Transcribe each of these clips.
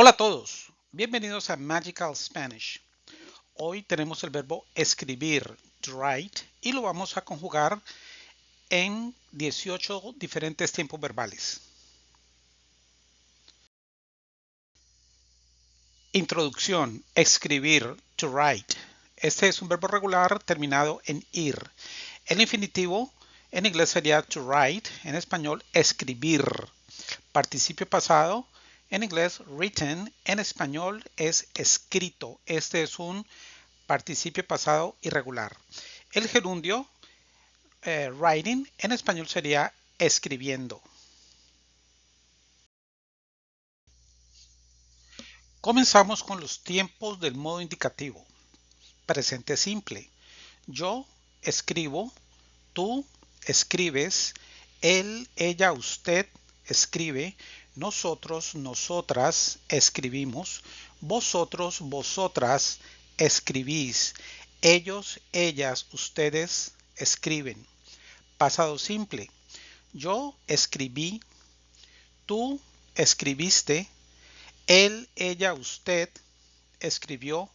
Hola a todos, bienvenidos a Magical Spanish. Hoy tenemos el verbo escribir, write, y lo vamos a conjugar en 18 diferentes tiempos verbales. Introducción, escribir, to write. Este es un verbo regular terminado en ir. El infinitivo en inglés sería to write, en español escribir. Participio pasado, en inglés, written, en español es escrito. Este es un participio pasado irregular. El gerundio, eh, writing, en español sería escribiendo. Comenzamos con los tiempos del modo indicativo. Presente simple. Yo escribo, tú escribes, él, ella, usted escribe, nosotros, nosotras escribimos, vosotros, vosotras escribís, ellos, ellas, ustedes escriben. Pasado simple. Yo escribí, tú escribiste, él, ella, usted escribió,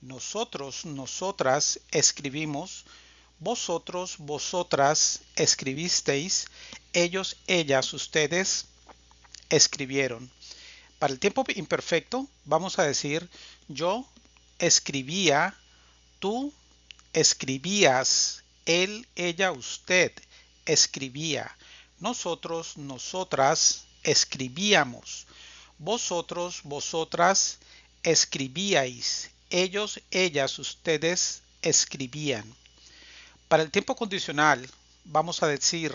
nosotros, nosotras escribimos, vosotros, vosotras escribisteis, ellos, ellas, ustedes escribieron. Para el tiempo imperfecto vamos a decir yo escribía, tú escribías, él, ella, usted escribía, nosotros, nosotras escribíamos, vosotros, vosotras escribíais, ellos, ellas, ustedes escribían. Para el tiempo condicional vamos a decir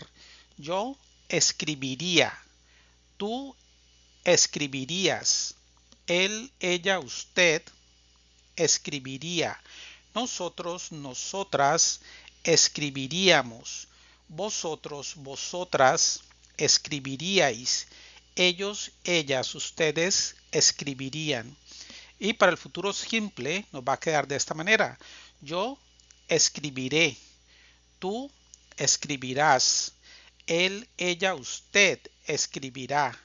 yo escribiría, tú escribirías, él, ella, usted escribiría, nosotros, nosotras escribiríamos, vosotros, vosotras escribiríais, ellos, ellas, ustedes escribirían. Y para el futuro simple nos va a quedar de esta manera. Yo escribiré, tú escribirás, él, ella, usted escribirá.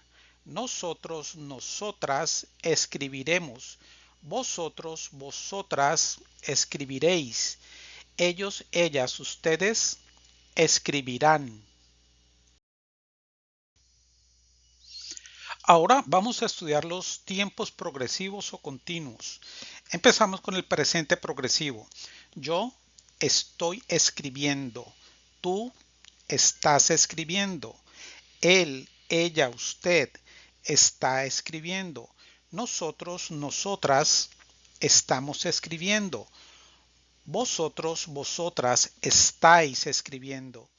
Nosotros, nosotras escribiremos. Vosotros, vosotras escribiréis. Ellos, ellas, ustedes escribirán. Ahora vamos a estudiar los tiempos progresivos o continuos. Empezamos con el presente progresivo. Yo estoy escribiendo. Tú estás escribiendo. Él, ella, usted está escribiendo. Nosotros, nosotras estamos escribiendo. Vosotros, vosotras estáis escribiendo.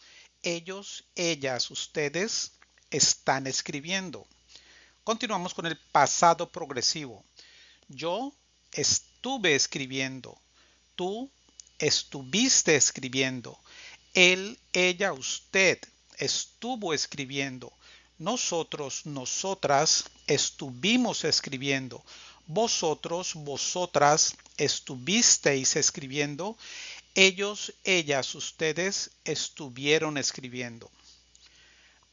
Ellos, ellas, ustedes están escribiendo. Continuamos con el pasado progresivo. Yo estuve escribiendo. Tú estuviste escribiendo. Él, ella, usted estuvo escribiendo. Nosotros, nosotras estuvimos escribiendo. Vosotros, vosotras estuvisteis escribiendo. Ellos, ellas, ustedes estuvieron escribiendo.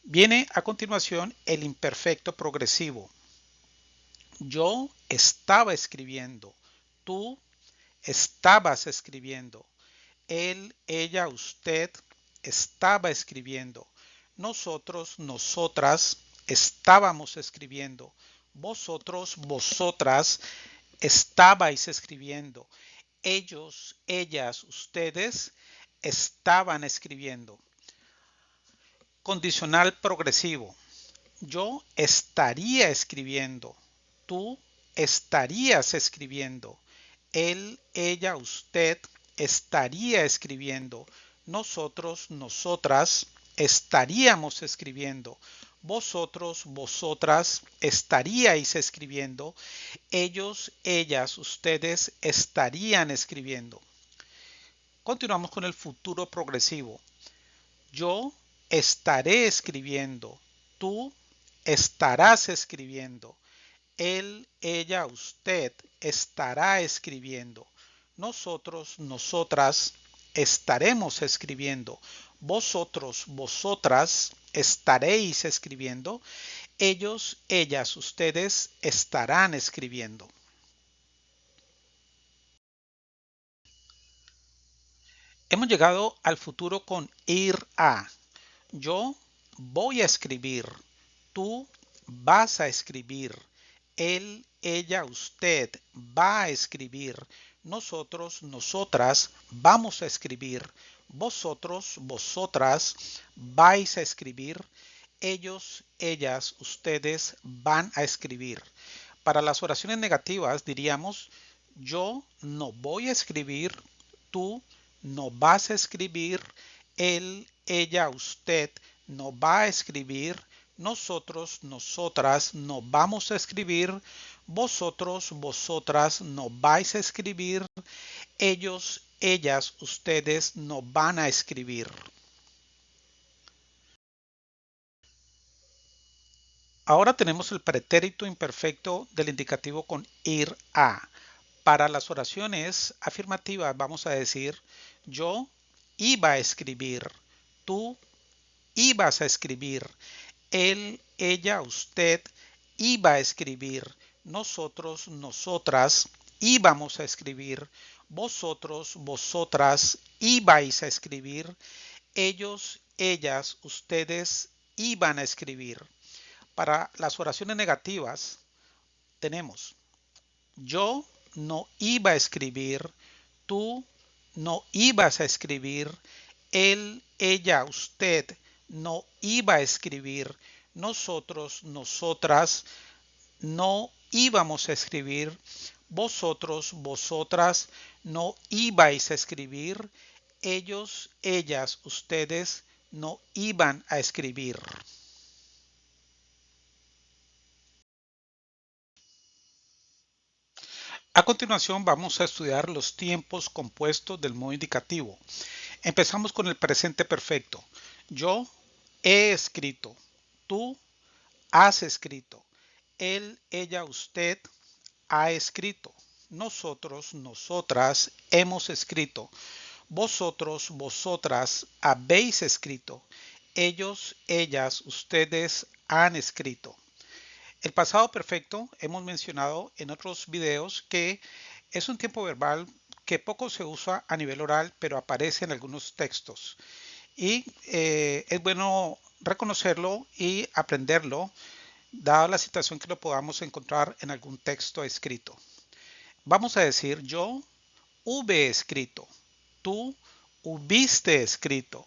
Viene a continuación el imperfecto progresivo. Yo estaba escribiendo. Tú estabas escribiendo. Él, ella, usted estaba escribiendo. Nosotros, nosotras estábamos escribiendo. Vosotros, vosotras estabais escribiendo. Ellos, ellas, ustedes estaban escribiendo. Condicional progresivo. Yo estaría escribiendo. Tú estarías escribiendo. Él, ella, usted estaría escribiendo. Nosotros, nosotras estaríamos escribiendo. Vosotros, vosotras estaríais escribiendo. Ellos, ellas, ustedes estarían escribiendo. Continuamos con el futuro progresivo. Yo estaré escribiendo. Tú estarás escribiendo. Él, ella, usted estará escribiendo. Nosotros, nosotras estaremos escribiendo. Vosotros, vosotras estaréis escribiendo. ellos, ellas, ustedes estarán escribiendo. Hemos llegado al futuro con ir a. Yo voy a escribir. Tú vas a escribir. Él, ella, usted va a escribir. Nosotros, nosotras vamos a escribir. Vosotros, vosotras vais a escribir. Ellos, ellas, ustedes van a escribir. Para las oraciones negativas diríamos yo no voy a escribir, tú no vas a escribir, él, ella, usted no va a escribir, nosotros, nosotras no vamos a escribir, vosotros, vosotras no vais a escribir, ellos, ellas, ustedes no van a escribir. Ahora tenemos el pretérito imperfecto del indicativo con ir a. Para las oraciones afirmativas vamos a decir yo iba a escribir, tú ibas a escribir, él, ella, usted iba a escribir, nosotros, nosotras íbamos a escribir, vosotros, vosotras ibais a escribir, ellos, ellas, ustedes iban a escribir. Para las oraciones negativas tenemos yo no iba a escribir, tú no ibas a escribir, él, ella, usted no iba a escribir, nosotros, nosotras no íbamos a escribir, vosotros, vosotras no ibais a escribir, ellos, ellas, ustedes no iban a escribir. A continuación vamos a estudiar los tiempos compuestos del modo indicativo. Empezamos con el presente perfecto. Yo he escrito. Tú has escrito. Él, ella, usted ha escrito. Nosotros, nosotras hemos escrito. Vosotros, vosotras habéis escrito. Ellos, ellas, ustedes han escrito. El pasado perfecto hemos mencionado en otros videos que es un tiempo verbal que poco se usa a nivel oral, pero aparece en algunos textos. Y eh, es bueno reconocerlo y aprenderlo, dada la situación que lo podamos encontrar en algún texto escrito. Vamos a decir yo hube escrito, tú hubiste escrito,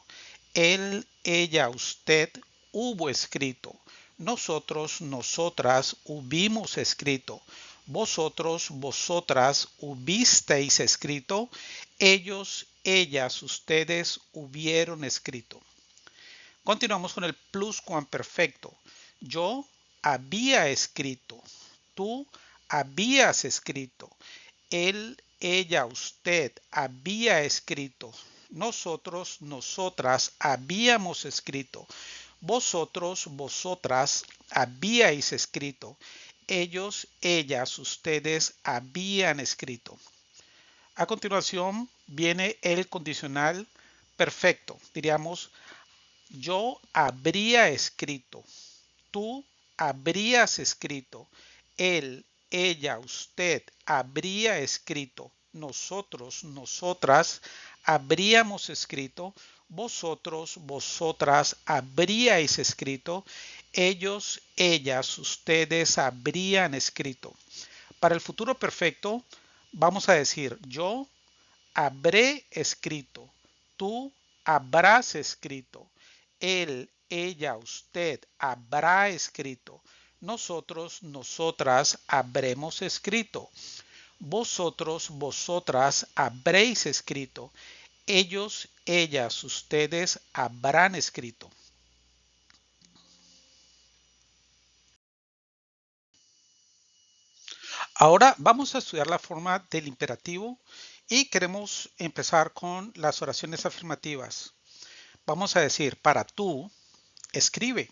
él, ella, usted hubo escrito, nosotros, nosotras hubimos escrito. Vosotros, vosotras hubisteis escrito. Ellos, ellas, ustedes hubieron escrito. Continuamos con el pluscuamperfecto. Yo había escrito. Tú habías escrito. Él, ella, usted había escrito. Nosotros, nosotras habíamos escrito. Vosotros, vosotras habíais escrito. Ellos, ellas, ustedes habían escrito. A continuación viene el condicional perfecto. Diríamos, yo habría escrito. Tú habrías escrito. Él, ella, usted habría escrito. Nosotros, nosotras habríamos escrito vosotros, vosotras habríais escrito, ellos, ellas, ustedes habrían escrito. Para el futuro perfecto, vamos a decir yo habré escrito, tú habrás escrito, él, ella, usted habrá escrito, nosotros, nosotras habremos escrito, vosotros, vosotras habréis escrito, ellos, ellas, ustedes habrán escrito. Ahora vamos a estudiar la forma del imperativo y queremos empezar con las oraciones afirmativas. Vamos a decir, para tú, escribe.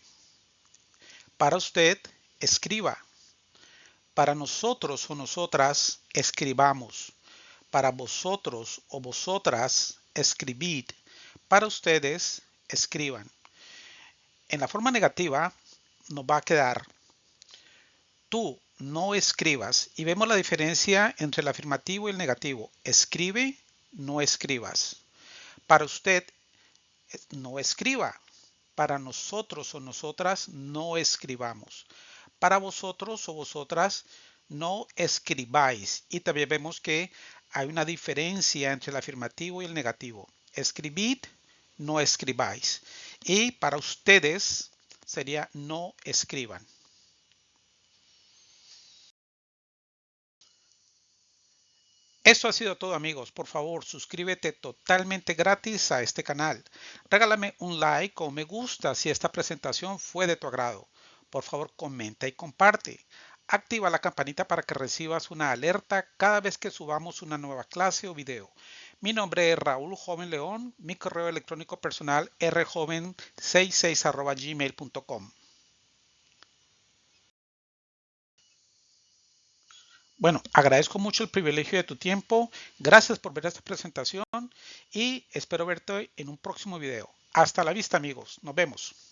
Para usted, escriba. Para nosotros o nosotras, escribamos. Para vosotros o vosotras, escribid. Para ustedes, escriban. En la forma negativa, nos va a quedar tú no escribas y vemos la diferencia entre el afirmativo y el negativo. Escribe, no escribas. Para usted, no escriba. Para nosotros o nosotras, no escribamos. Para vosotros o vosotras, no escribáis. Y también vemos que hay una diferencia entre el afirmativo y el negativo. Escribid, no escribáis. Y para ustedes sería no escriban. Eso ha sido todo amigos. Por favor, suscríbete totalmente gratis a este canal. Regálame un like o me gusta si esta presentación fue de tu agrado. Por favor, comenta y comparte. Activa la campanita para que recibas una alerta cada vez que subamos una nueva clase o video. Mi nombre es Raúl Joven León. Mi correo electrónico personal rjoven66 gmail.com. Bueno, agradezco mucho el privilegio de tu tiempo. Gracias por ver esta presentación y espero verte en un próximo video. Hasta la vista amigos. Nos vemos.